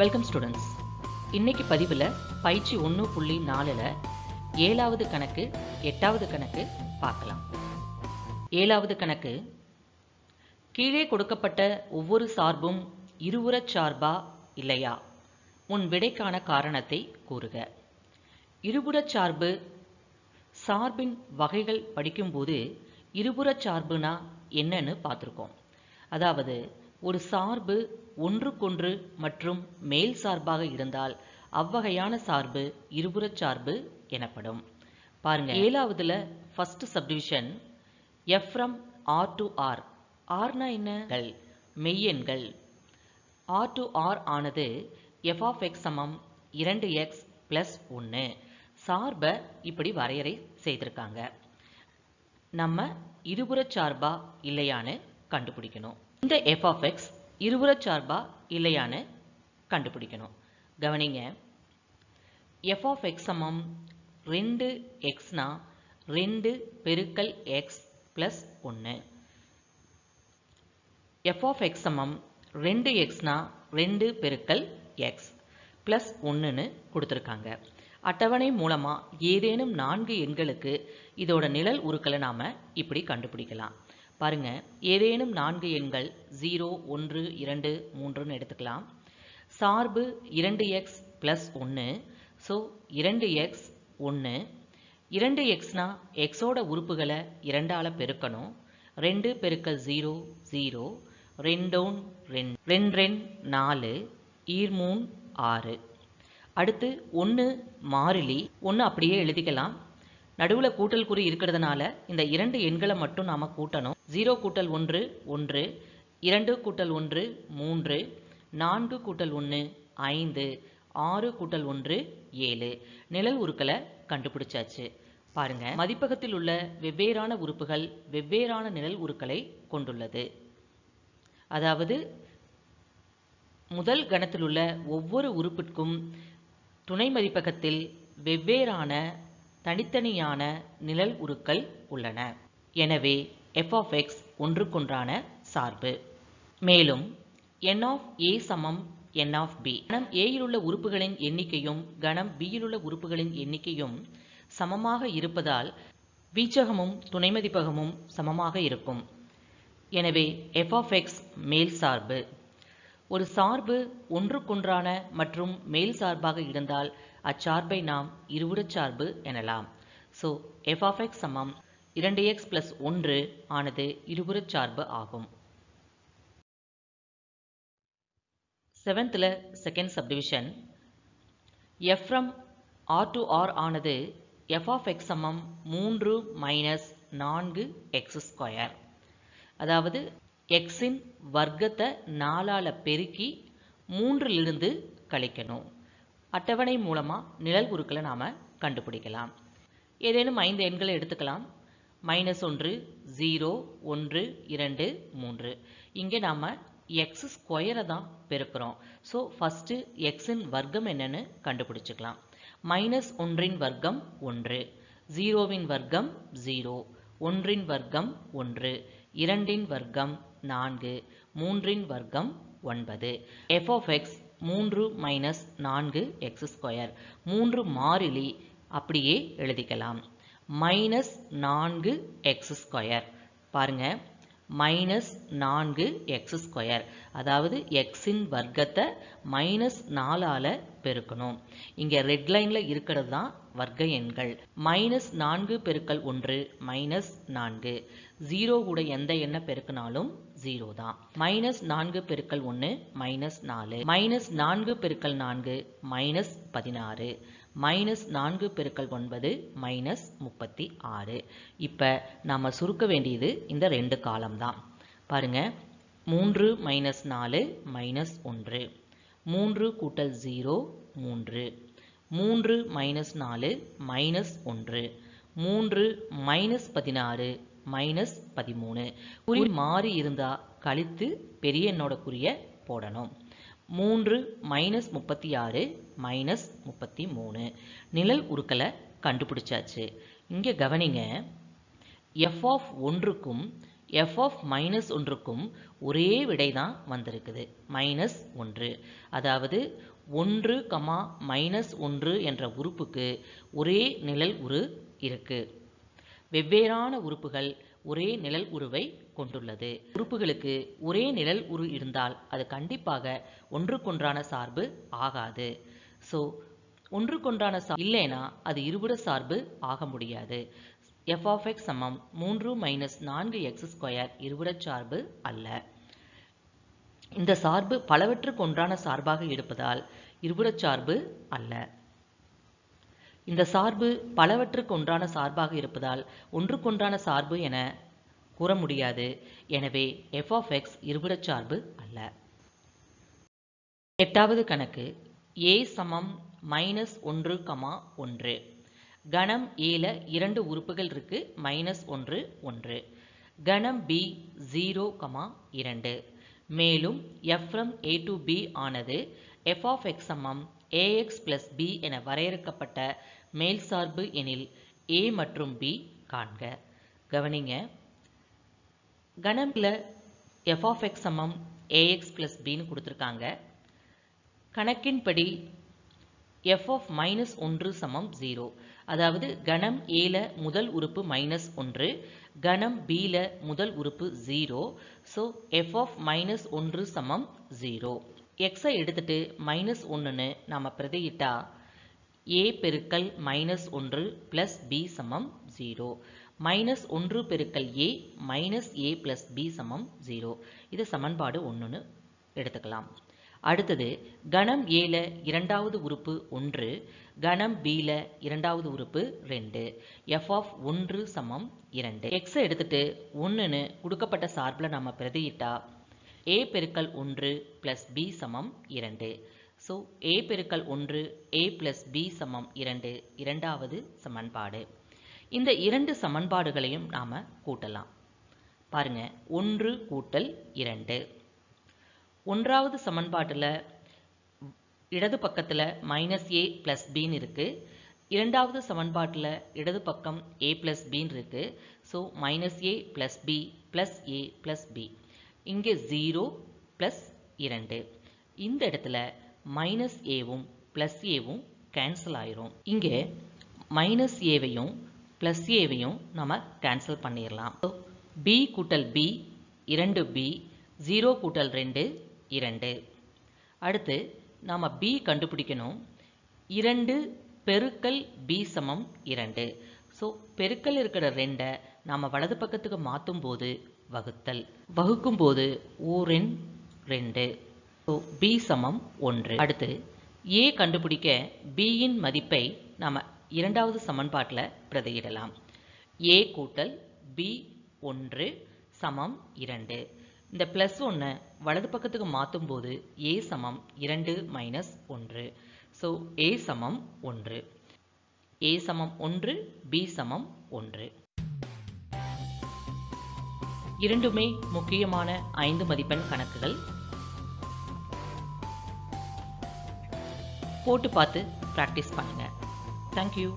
Welcome students இன்னைக்கு பதிவில் பயிற்சி ஒன்று புள்ளி நாலில் ஏழாவது கணக்கு எட்டாவது கணக்கு பார்க்கலாம். ஏழாவது கணக்கு கீழே கொடுக்கப்பட்ட ஒவ்வொரு சார்பும் இருபுறச் சார்பா இல்லையா? உன் விடைக்கான காரணத்தை கூறுக. இருபுறச் சார்பு சார்பின் வகைகள் படிக்கும்போது இருபுறச் சார்புனா என்னன்னு பார்த்துருக்கோம். அதாவது ஒரு சார்பு ஒன்றுக்கொன்று மற்றும் மேல் சார்பாக இருந்தால் அவ்வகையான சார்பு இருபுறச் சார்பு எனப்படும். பாருங்க ஏழாவதுல first subdivision F from R to R ஆர்னா என்ன? மெய்யெண்கள். ஆர் டு ஆர் ஆனது எஃப் ஆஃப் எக்ஸ் சமம் இரண்டு எக்ஸ் பிளஸ் ஒன்று சார்பை இப்படி வரையறை செய்திருக்காங்க. நம்ம இருபுறச் சார்பா இல்லையான்னு கண்டுபிடிக்கணும். இந்த எஃப் ஆஃப் எக்ஸ் இருபுறச் சார்பா இல்லையான்னு கண்டுபிடிக்கணும். கவனிங்க. எஃப் ஆஃப் எக்ஸ் சமம் ரெண்டு எக்ஸ்னா ரெண்டு பெருக்கல் எக்ஸ் ப்ளஸ் ஒன்று எஃப் ஆஃப் எக்ஸ் சமம் ரெண்டு எக்ஸ்னா ரெண்டு பெருக்கல் எக்ஸ் ப்ளஸ் ஒன்றுன்னு கொடுத்துருக்காங்க. அட்டவணை மூலமாக ஏதேனும் நான்கு எண்களுக்கு இதோட நிழல் உருக்களை நாம் இப்படி கண்டுபிடிக்கலாம். பாருங்க. ஏதேனும் நான்கு எண்கள் ஜீரோ ஒன்று இரண்டு மூன்றுன்னு எடுத்துக்கலாம். சார்பு இரண்டு எக்ஸ் ப்ளஸ் ஒன்று ஸோ இரண்டு எக்ஸ் ஒன்று இரண்டு எக்ஸ்னா எக்ஸோட உறுப்புகளை இரண்டால் பெருக்கணும். ரெண்டு பெருக்கல் ஜீரோ ஜீரோ. ரெண்டோன் ரெண்டு ரெண்டு ரெண்டு நாலு. ஈர்மூன் ஆறு. அடுத்து ஒன்று மாறிலி. ஒன்று அப்படியே எழுதிக்கலாம். நடுவில் கூட்டல் குறி இருக்கிறதுனால இந்த இரண்டு எண்களை மட்டும் நாம் கூட்டணும். ஜீரோ கூட்டல் ஒன்று ஒன்று. இரண்டு கூட்டல் ஒன்று மூன்று. நான்கு கூட்டல் ஒன்று ஐந்து. ஆறு கூட்டல் ஒன்று ஏழு. நிழல் உருக்களை கண்டுபிடிச்சாச்சு. பாருங்க. மதிப்பகத்தில் உள்ள வெவ்வேறான உறுப்புகள் வெவ்வேறான நிழல் உருக்களை கொண்டுள்ளது. அதாவது முதல் கணத்தில் உள்ள ஒவ்வொரு உறுப்பிற்கும் துணை மதிப்பகத்தில் வெவ்வேறான தனித்தனியான நிழல் உருக்கள் உள்ளன. எனவே எஃப் ஆஃப் எக்ஸ் ஒன்றுக்கொன்றான சார்பு. மேலும் என் ஆஃப் ஏ சமம் என் ஆஃப் பி கணம் ஏயில் உள்ள உறுப்புகளின் எண்ணிக்கையும் கணம் பியில் உள்ள உறுப்புகளின் எண்ணிக்கையும் சமமாக இருப்பதால் வீச்சகமும் துணை மதிப்பகமும் சமமாக இருக்கும். எனவே எஃப் ஆஃப் எக்ஸ் மேல் சார்பு. ஒரு சார்பு ஒன்றுக்கொன்றான மற்றும் மேல் சார்பாக இருந்தால் அச்சார்பை நாம் இருபுறச் சார்பு எனலாம். ஸோ எஃப் ஆஃப் எக்ஸ் சமம். இரண்டு எக்ஸ் பிளஸ் ஒன்று ஆனது இருபுறச் சார்பு ஆகும். செவன்த்தில் second subdivision F from R to R ஆனது எஃப் ஆஃப் எக்ஸ் சமம் மூன்று மைனஸ் நான்கு எக்ஸ் ஸ்கொயர் அதாவது எக்ஸின் வர்க்கத்தை நாலால் பெருக்கி மூன்றிலிருந்து கழிக்கணும். அட்டவணை மூலமாக நிழல் உருக்களை நாம் கண்டுபிடிக்கலாம். ஏதேனும் ஐந்து எண்களை எடுத்துக்கலாம். மைனஸ் ஒன்று ஜீரோ ஒன்று இரண்டு மூன்று. இங்கே நாம் எக்ஸ் ஸ்கொயரை தான் பெருக்கிறோம். ஸோ ஃபஸ்ட்டு எக்ஸின் வர்க்கம் என்னன்னு கண்டுபிடிச்சிக்கலாம். மைனஸ் ஒன்றின் வர்க்கம் ஒன்று. ஜீரோவின் வர்க்கம் ஜீரோ. ஒன்றின் வர்க்கம் ஒன்று. இரண்டின் வர்க்கம் நான்கு. மூன்றின் வர்க்கம் ஒன்பது. எஃப் ஆஃப் எக்ஸ் மூன்று மைனஸ் நான்கு எக்ஸ் ஸ்கொயர் மூன்று மாறிலி அப்படியே எழுதிக்கலாம். மைனஸ் நான்கு எக்ஸ் ஸ்கொயர் பாருங்கள் மைனஸ் நான்கு எக்ஸ் ஸ்கொயர் அதாவது எக்ஸின் வர்க்கத்தை மைனஸ் நாலால் பெருக்கணும். இங்கே ரெட் லைனில் இருக்கிறது தான் வர்க்க எண்கள். மைனஸ் நான்கு பெருக்கல் ஒன்று மைனஸ் நான்கு. ஜீரோ கூட எந்த எண்ணை பெருக்கினாலும் ஜீரோ தான். மைனஸ் நான்கு பெருக்கல் ஒன்று மைனஸ் நாலு. மைனஸ் நான்கு பெருக்கல் நான்கு மைனஸ் பதினாறு. மைனஸ் நான்கு பெருக்கல் ஒன்பது மைனஸ் முப்பத்தி ஆறு. இப்போ நாம் சுருக்க வேண்டியது இந்த ரெண்டு காலம் தான் பாருங்க மூன்று மைனஸ் நாலு மைனஸ் ஒன்று. மூன்று கூட்டல் ஜீரோ மூன்று. மூன்று மைனஸ் நாலு மைனஸ் ஒன்று. மூன்று மைனஸ் பதினாறு மைனஸ் பதிமூணு. குறி மாறி இருந்தால் கழித்து பெரிய எண்ணோட குறிய போடணும். மூன்று மைனஸ் முப்பத்தி ஆறு மைனஸ் முப்பத்தி மூணு. நிழல் உருக்களை கண்டுபிடிச்சாச்சு. இங்கே கவனிங்க எஃப் ஆஃப் ஒன்றுக்கும் எஃப் ஆஃப் மைனஸ் ஒன்றுக்கும் ஒரே விடை தான் வந்திருக்குது. மைனஸ் ஒன்று. அதாவது ஒன்று கமா மைனஸ் ஒன்று என்ற உறுப்புக்கு ஒரே நிழல் உரு இருக்கு. வெவ்வேறான உறுப்புகள் ஒரே நிழல் உருவை கொண்டுள்ளது. உறுப்புகளுக்கு ஒரே நிழல் உரு இருந்தால் அது கண்டிப்பாக ஒன்றுக்கொன்றான சார்பு ஆகாது. ஸோ ஒன்றுக்கொன்றான சா இல்லைனா அது இருபுற சார்பு ஆக முடியாது. எஃப் ஆஃப் எக்ஸ் சமம் மூன்று மைனஸ் நான்கு எக்ஸ் ஸ்கொயர் இருபுறச் சார்பு அல்ல. இந்த சார்பு பலவற்றுக்கு ஒன்றான சார்பாக இருப்பதால் இருபுறச் சார்பு அல்ல. இந்த சார்பு பலவற்றுக்கு ஒன்றான சார்பாக இருப்பதால் ஒன்றுக்கொன்றான சார்பு என கூற முடியாது. எனவே எஃப் ஆஃப் எக்ஸ் இருபுறச் சார்பு அல்ல. எட்டாவது கணக்கு. ஏ சமம் மைனஸ் ஒன்று கமா ஒன்று. கணம் ஏல இரண்டு உறுப்புகள் இருக்கு மைனஸ் ஒன்று ஒன்று. கணம் பி ஜீரோ கமா இரண்டு. மேலும் F from A to B ஆனது எஃப் ஆஃப் எக்ஸ் சமம் ஏஎக்ஸ் பிளஸ் பி என வரையறுக்கப்பட்ட மேல் சார்பு எனில் ஏ மற்றும் பி காண்க. கவனிங்க. கணமில் எஃப் ஆஃப் எக்ஸ் சமம் ஏஎக்ஸ் பிளஸ் பின்னு கொடுத்துருக்காங்க. கணக்கின்படி எஃப் ஆஃப் மைனஸ் ஒன்று சமம் ஜீரோ அதாவது கணம் ஏல முதல் உறுப்பு மைனஸ் ஒன்று கணம் பில முதல் உறுப்பு zero so F of minus ஒன்று சமம் ஜீரோ எக்ஸை எடுத்துட்டு மைனஸ் ஒன்றுன்னு நாம் பிரதியிட்டா ஏ பெருக்கல் மைனஸ் ஒன்று ப்ளஸ் பி சமம் ஜீரோ மைனஸ் ஒன்று பெருக்கல் A minus A plus B சமம் ஜீரோ இது சமன்பாடு ஒன்றுன்னு எடுத்துக்கலாம். அடுத்தது கணம் ஏல இரண்டாவது உறுப்பு ஒன்று கணம் பில இரண்டாவது உறுப்பு ரெண்டு. எஃப் ஆஃப் ஒன்று சமம் இரண்டு. எக்ஸை எடுத்துட்டு ஒன்றுன்னு கொடுக்கப்பட்ட சார்பில் நம்ம பிரதியிட்டா ஏ பெருக்கல் ஒன்று ப்ளஸ் பி சமம் இரண்டு. ஸோ ஏ பெருக்கல் ஒன்று ஏ ப்ளஸ் பி சமம் இரண்டு இரண்டாவது சமன்பாடு. இந்த இரண்டு சமன்பாடுகளையும் நாம் கூட்டலாம். பாருங்கள் ஒன்று கூட்டல் இரண்டு. ஒன்றாவது சமன்பாட்டில் இடது பக்கத்தில் மைனஸ் ஏ ப்ளஸ் பின்னு இருக்குது இரண்டாவது சமன்பாட்டில் இடது பக்கம் ஏ ப்ளஸ் பின்னு இருக்குது so minus A plus B plus A plus B இங்கே ஜீரோ ப்ளஸ் இரண்டு. இந்த இடத்துல மைனஸ் ஏவும் ப்ளஸ் ஏவும் கேன்சல் ஆயிரும். இங்கே மைனஸ் ஏவையும் ப்ளஸ் ஏவையும் நம்ம கேன்சல் பண்ணிடலாம் பி கூட்டல் பி இரண்டு பி ஜீரோ கூட்டல் ரெண்டு இரண்டு. அடுத்து நாம் பி கண்டுபிடிக்கணும். இரண்டு பெருக்கல் பி சமம் இரண்டு. ஸோ பெருக்கல் இருக்கிற ரெண்டை நாம் வலது பக்கத்துக்கு மாற்றும் போது வகுத்தல். வகுக்கும் போது ஓரெண் ரெண்டு. ஸோ பி சமம் ஒன்று. அடுத்து ஏ கண்டுபிடிக்க பியின் மதிப்பை நாம் இரண்டாவது சமன்பாட்டில் பிரதியிடலாம். ஏ கூட்டல் பி ஒன்று சமம் இரண்டு. இந்த ப்ளஸ் ஒன்று வலது பக்கத்துக்கு மாற்றும் போது ஏ சமம் இரண்டு மைனஸ் ஒன்று. ஸோ ஏ சமம் ஒன்று. ஏ சமம் ஒன்று பி சமம் ஒன்று. இரண்டுமே முக்கியமான ஐந்து மதிப்பெண் கணக்குகள். போட்டு பார்த்து ப்ராக்டிஸ் பண்ணுங்கள் தேங்க்யூ